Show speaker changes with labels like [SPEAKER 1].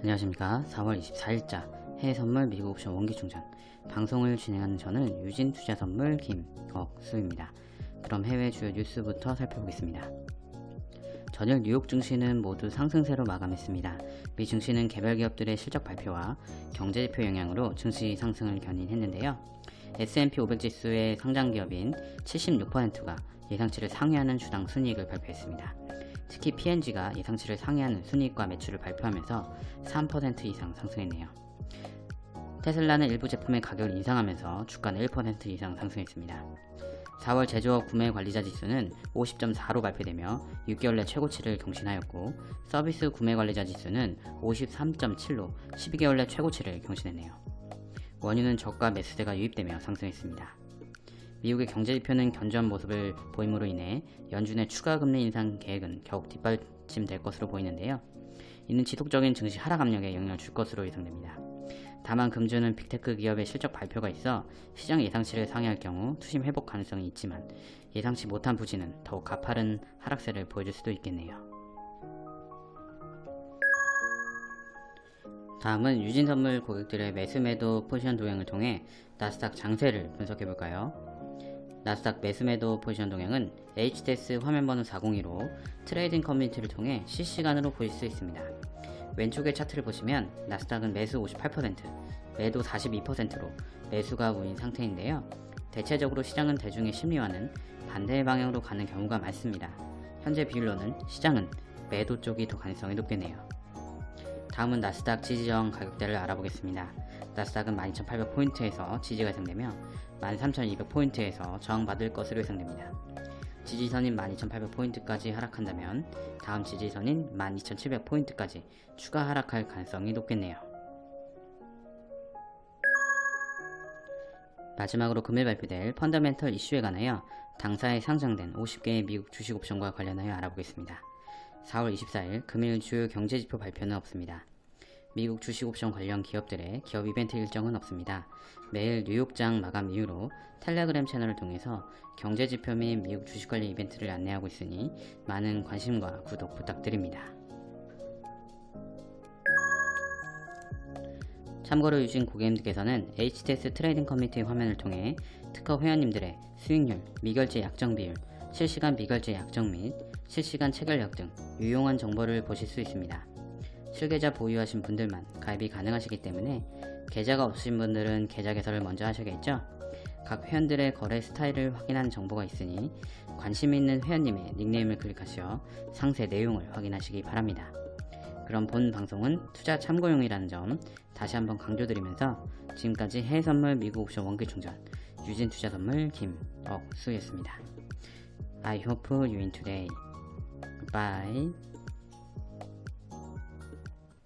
[SPEAKER 1] 안녕하십니까. 4월 24일자 해외선물 미국 옵션 원기충전. 방송을 진행하는 저는 유진투자선물 김억수입니다. 그럼 해외 주요 뉴스부터 살펴보겠습니다. 전일 뉴욕 증시는 모두 상승세로 마감했습니다. 미 증시는 개별 기업들의 실적 발표와 경제지표 영향으로 증시 상승을 견인했는데요. S&P 500 지수의 상장 기업인 76%가 예상치를 상회하는 주당 순이익을 발표했습니다. 특히 P&G가 예상치를 상회하는 순이익과 매출을 발표하면서 3% 이상 상승했네요. 테슬라는 일부 제품의 가격을 인상하면서 주가는 1% 이상 상승했습니다. 4월 제조업 구매 관리자 지수는 50.4로 발표되며 6개월 내 최고치를 경신하였고 서비스 구매 관리자 지수는 53.7로 12개월 내 최고치를 경신했네요. 원유는 저가 매수세가 유입되며 상승했습니다. 미국의 경제지표는 견조한 모습을 보임으로 인해 연준의 추가 금리 인상 계획은 겨우 뒷받침될 것으로 보이는데요. 이는 지속적인 증시 하락 압력에 영향을 줄 것으로 예상됩니다. 다만 금주는 빅테크 기업의 실적 발표가 있어 시장 예상치를 상회할 경우 투심 회복 가능성이 있지만 예상치 못한 부진은 더욱 가파른 하락세를 보여줄 수도 있겠네요. 다음은 유진선물 고객들의 매수매도 포지션 동향을 통해 나스닥 장세를 분석해볼까요? 나스닥 매수매도 포지션 동향은 HTS 화면번호 402로 trading 커뮤니티를 통해 실시간으로 보실 수 있습니다. 왼쪽의 차트를 보시면 나스닥은 매수 58%, 매도 42%로 매수가 우위인 상태인데요. 대체적으로 시장은 대중의 심리와는 반대 방향으로 가는 경우가 많습니다. 현재 비율로는 시장은 매도 쪽이 더 가능성이 높겠네요. 다음은 나스닥 지지저항 가격대를 알아보겠습니다. 나스닥은 12,800포인트에서 지지가 예상되며 13,200포인트에서 저항받을 것으로 예상됩니다. 지지선인 12,800포인트까지 하락한다면 다음 지지선인 12,700포인트까지 추가 하락할 가능성이 높겠네요. 마지막으로 금일 발표될 펀더멘털 이슈에 관하여 당사에 상장된 50개의 미국 주식 옵션과 관련하여 알아보겠습니다. 4월 24일 금일 주요 경제지표 발표는 없습니다. 미국 주식옵션 관련 기업들의 기업 이벤트 일정은 없습니다. 매일 뉴욕장 마감 이후로 텔레그램 채널을 통해서 경제지표 및 미국 주식 관련 이벤트를 안내하고 있으니 많은 관심과 구독 부탁드립니다. 참고로 유진 고객님들께서는 HTS trading 커뮤니티 화면을 통해 특허 회원님들의 수익률, 미결제 약정 비율, 실시간 미결제 약정 및 실시간 체결력 등 유용한 정보를 보실 수 있습니다. 실계좌 보유하신 분들만 가입이 가능하시기 때문에 계좌가 없으신 분들은 계좌 개설을 먼저 하셔야겠죠? 각 회원들의 거래 스타일을 확인하는 정보가 있으니 관심 있는 회원님의 닉네임을 클릭하셔 상세 내용을 확인하시기 바랍니다. 그럼 본 방송은 투자 참고용이라는 점 다시 한번 강조드리면서 지금까지 해외선물 미국 옵션 원기충전 유진투자선물 김억수였습니다. I hope you win today. Bye.